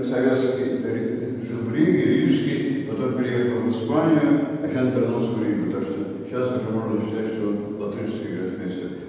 Советский, жил в Риге, Рижский, потом переехал в Испанию, а сейчас вернулся в Ригу. Так что сейчас уже можно считать, что он латышский гроссмейстер.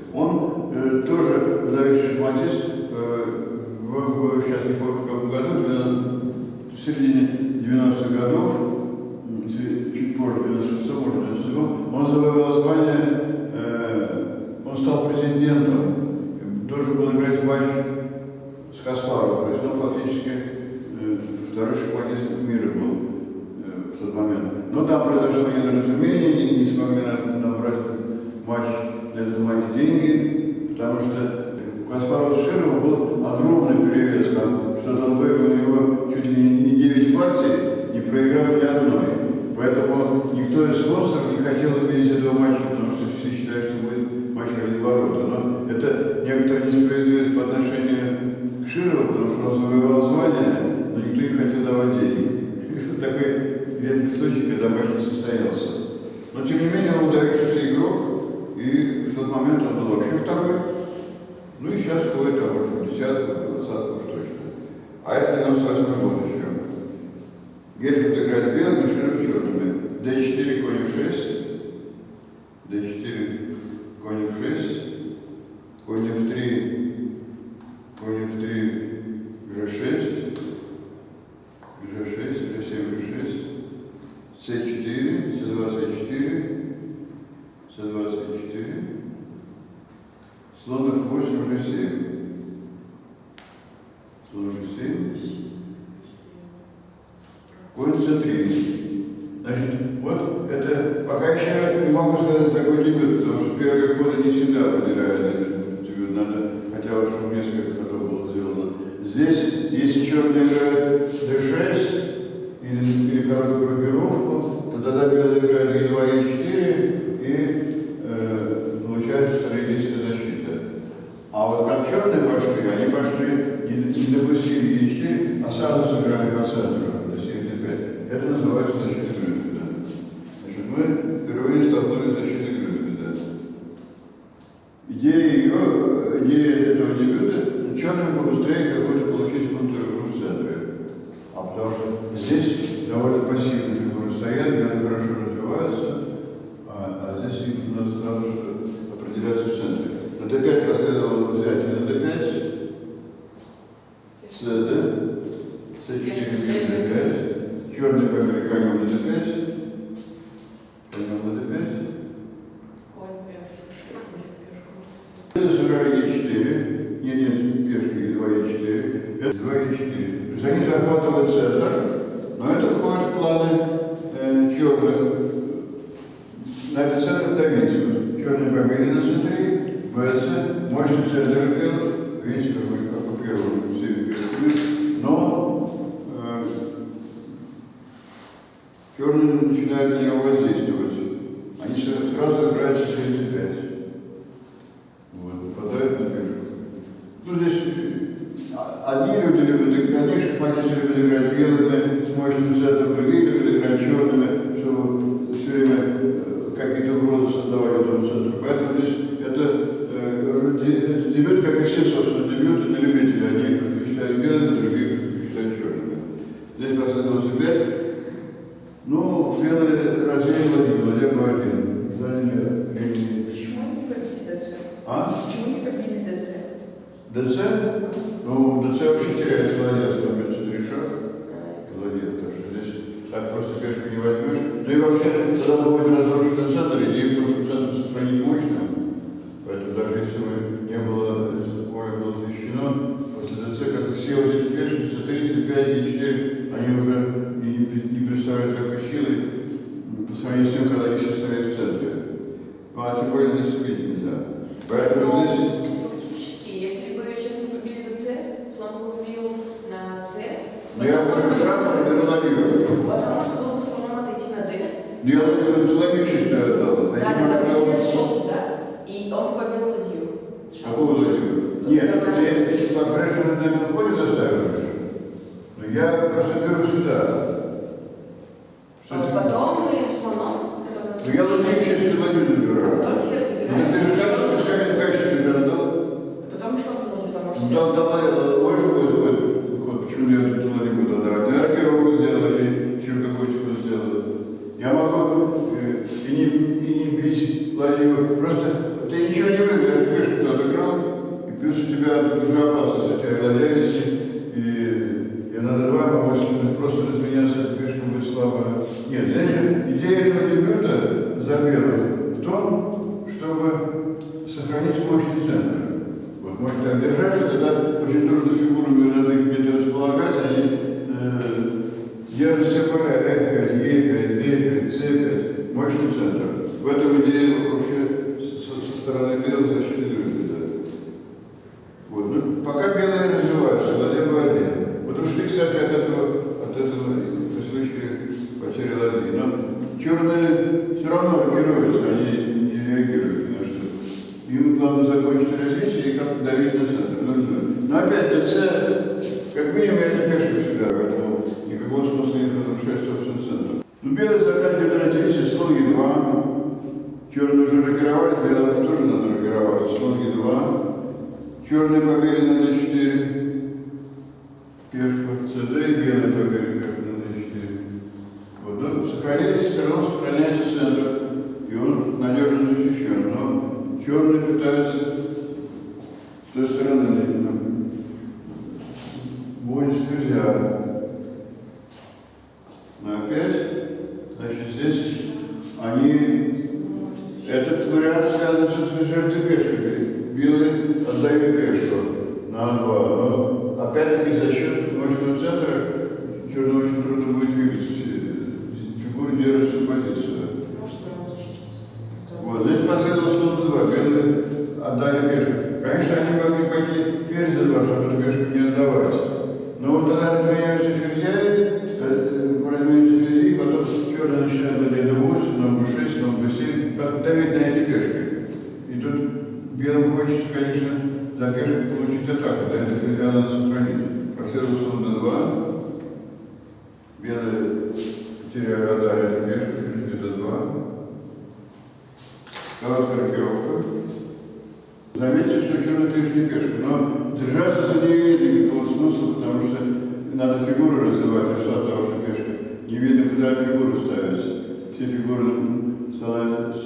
тем не менее, он выдающийся игрок, и в тот момент он был вообще второй. Ну и сейчас какой-то может, десятый, двадцатый, уж точно. А это 98 год. А вот как черные пошли, они пошли, не допустили Е4, а сразу сыграли по центру, до 75. Это называется черные начинают на него воздействовать. Они сразу играют с 35. Может, держали, тогда очень трудно Görevler siyasi sözünü söyledi.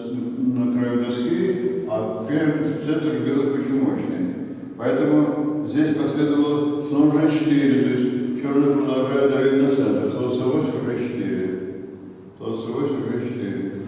на краю доски, а Пермь центр белых очень мощный. Поэтому здесь последовало снова g4, то есть черный продолжает давить на центр, слон 8 g4, слон 8 g4.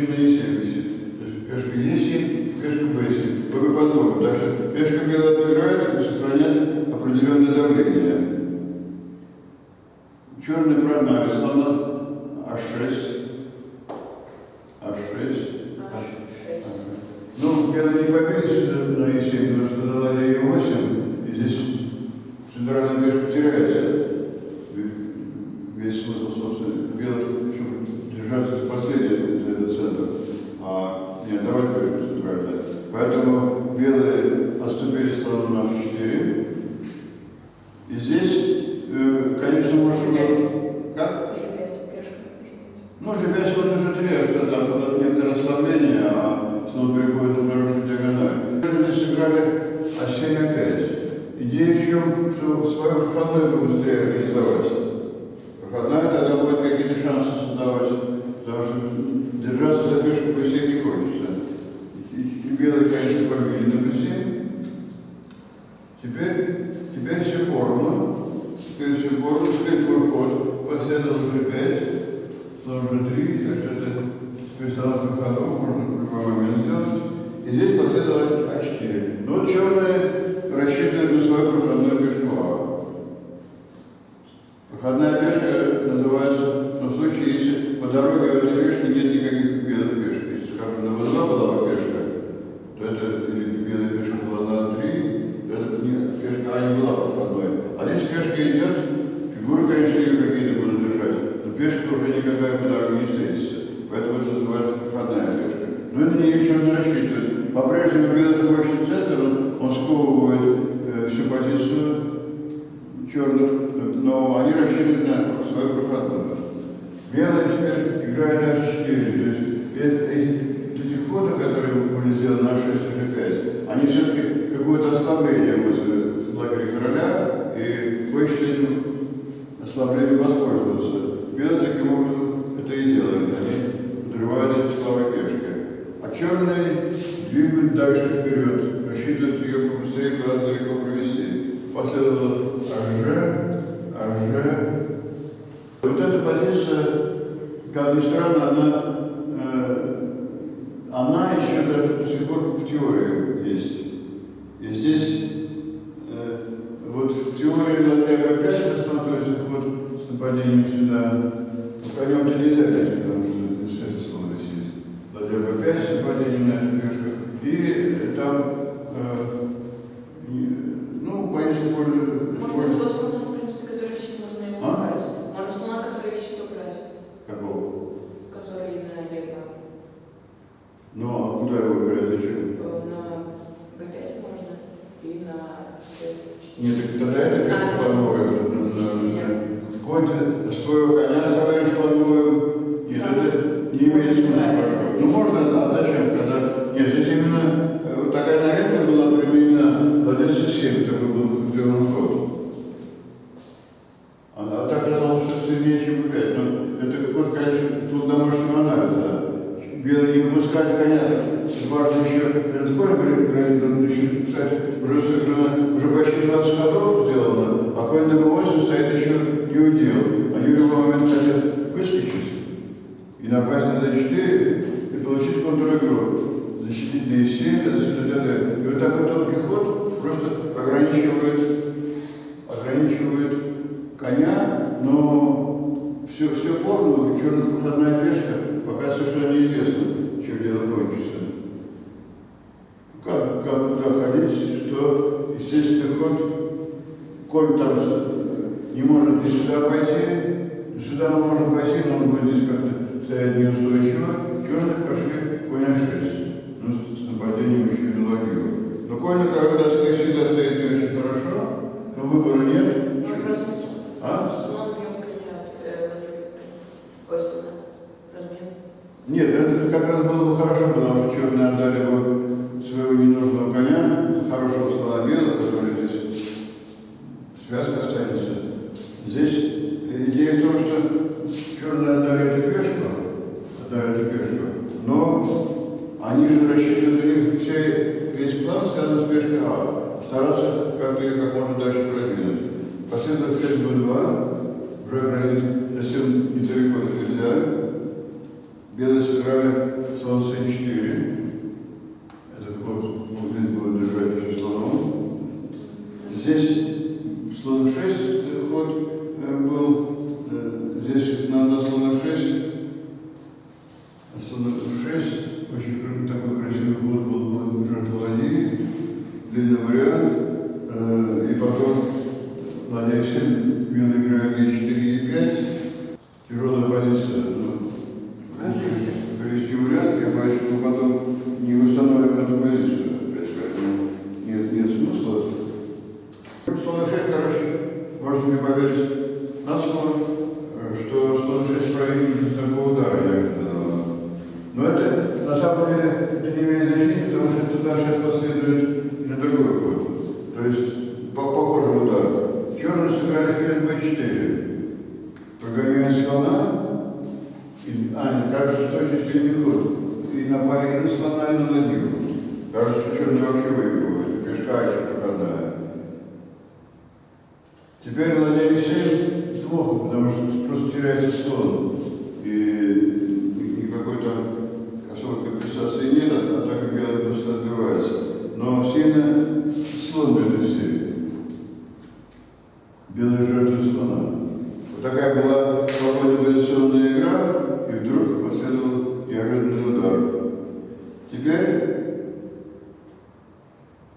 пешка на Есене висит. Пешка Есень, пешка Бесень, богоподобно. Так что пешка белая Теперь, теперь все Сикорну, теперь все Сикорну, теперь мой ход, последовал уже пять, снова уже три, так что это с перестановкой ходов можно в любой момент сделать. И здесь последовало А4. Но черные воспользоваться. Белые таким образом это и делают. Они подрывают эти слабые пешки. А черные двигают дальше вперед, рассчитывают ее побыстрее куда-то далеко провести. Последовало АЖ, АЖ. Вот эта позиция, как ни странно, она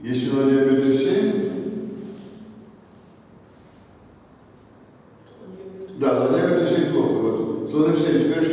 Если она диабета 7, да, на диабета 7 плохо, вот. Слон 7, теперь?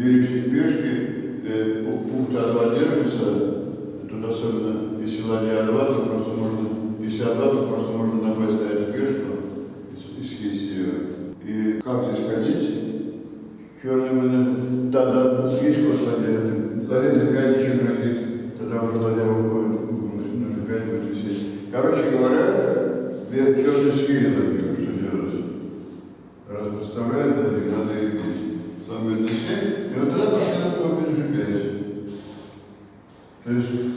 верующие пешки э, пункты отводируются, тут особенно если ладья А2, то просто можно, если А2, то просто можно напасть на эту пешку и съесть ее. И как здесь ходить? Черный вынос, да, да, есть ход ладья, ладья Т5 еще грозит, тогда уже ладья выходит, уже 5 будет висеть. Короче говоря, две черные что делать? Раз подставляют, надо их самое длинное. И вот тогда просто такой поджигать. То есть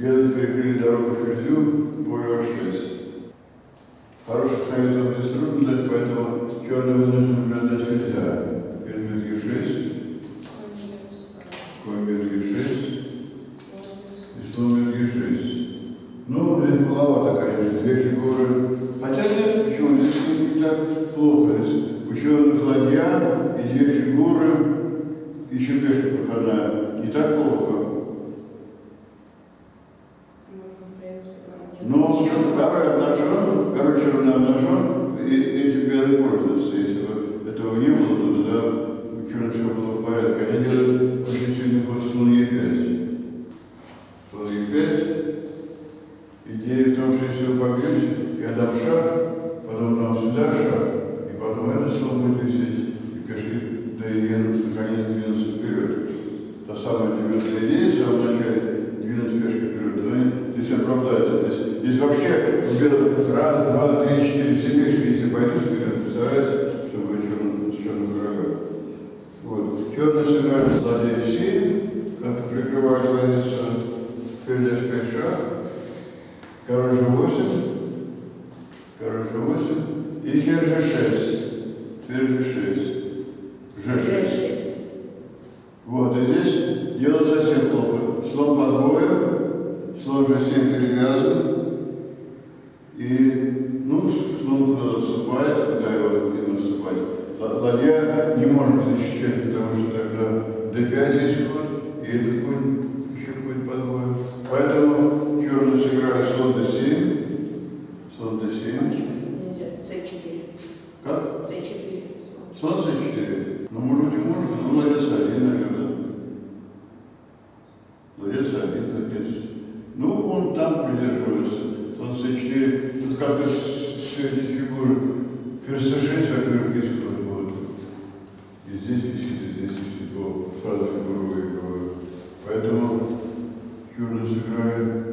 Бедно перекрыли дорогу Фризю, Булер 6. Хороших советов здесь трудно дать, поэтому черный вынужден наблюдать нельзя. Бедно 6. Комберги 6. И Сломберги 6. Ну, блин, маловато, конечно, две фигуры. Хотя нет, почему? Здесь не так плохо. Здесь ученых ладья и две фигуры, еще пешка проходная. Не так плохо. собирать, чтобы черный, черный врага. Вот. Черный собирает сзади все, как прикрывает водица, передашь 5 шаг, короче 8, короче 8, и сердце 6. играет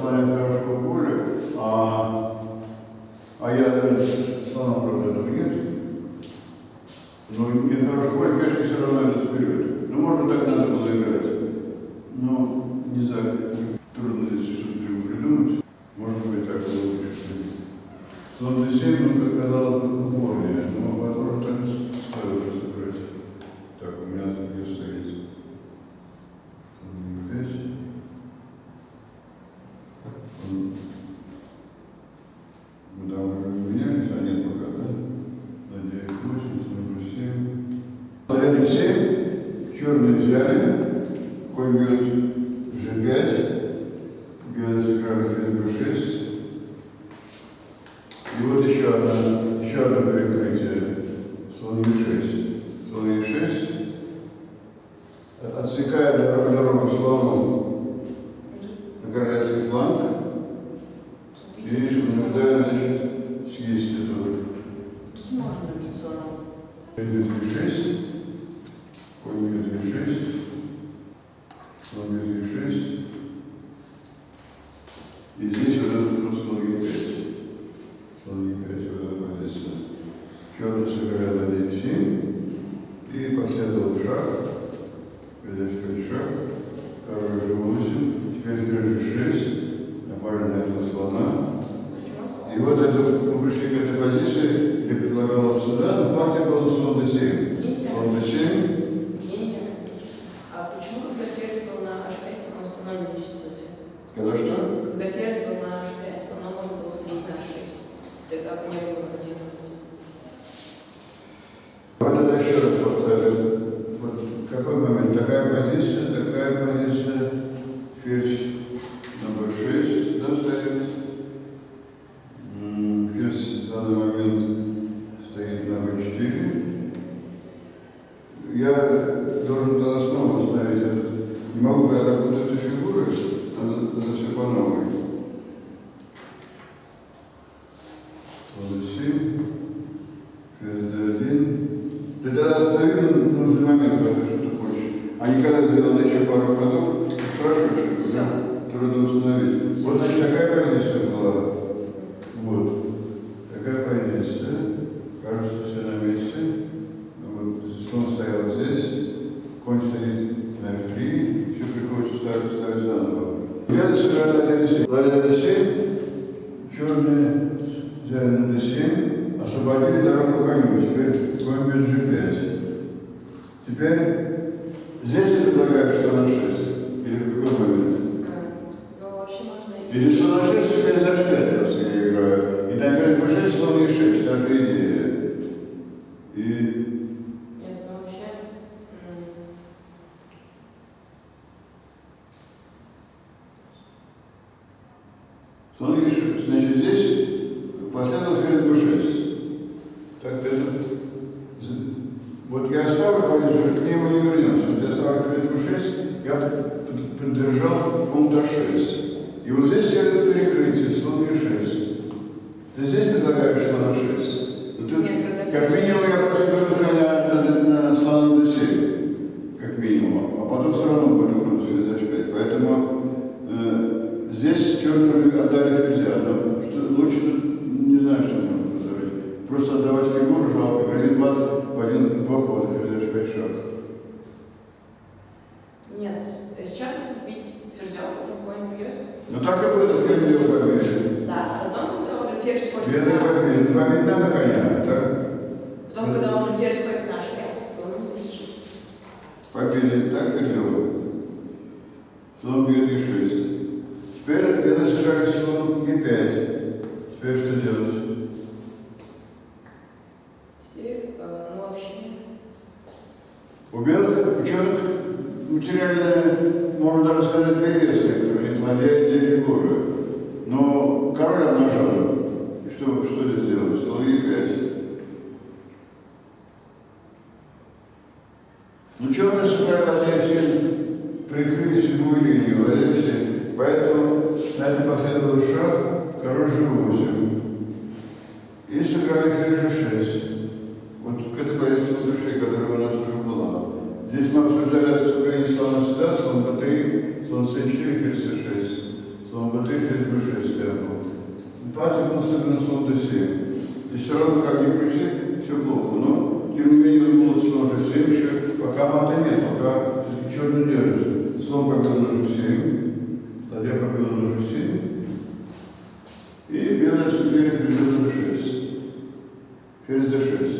para как так и делал. Слон бьет и шесть. Теперь пена сыграли слон и пять. Теперь что делать? побил нашу семью, Ладья побила нашу семью, и белое судили Ферзь d6. Ферзь d6.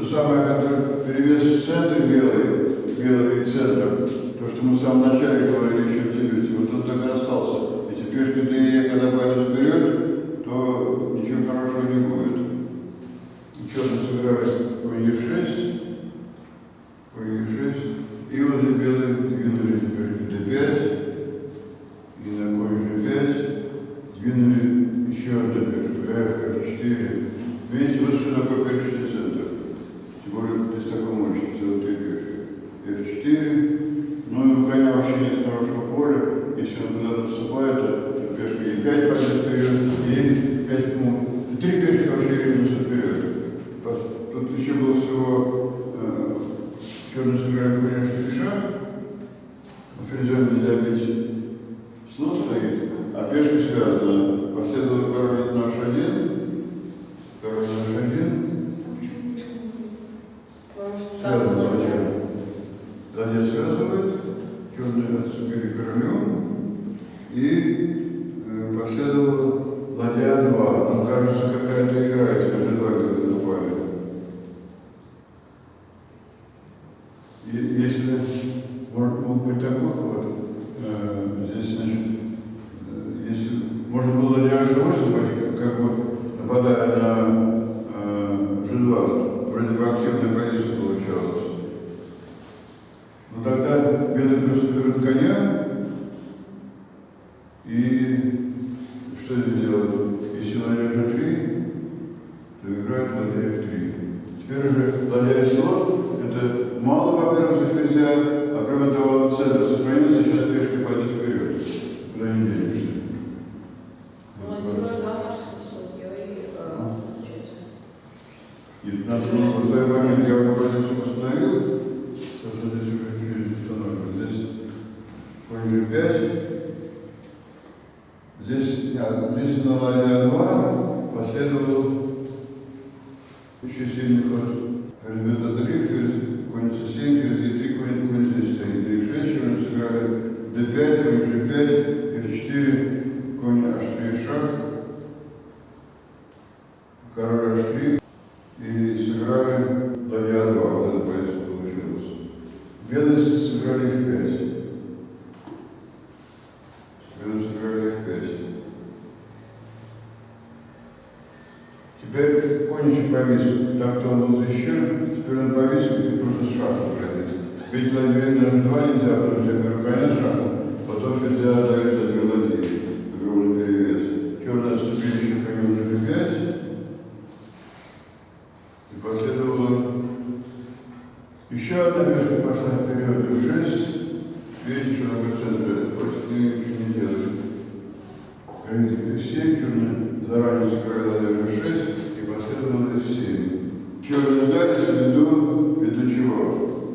то самое, которое перевес центр белый, белый центр, то, что мы в самом начале говорили еще в дебюте, вот он так и остался. И теперь, когда я когда пойду вперед, то ничего хорошего не будет. Черный сыграли в 6. написано Мария 2, последовал еще сильный ход. Ребята 3, ферзь, конь c7, ферзь 3, конь, конь c7, d6, они сыграли. D5, конь g5, f4, конь h3, шаг, нуждались в виду, ввиду чего?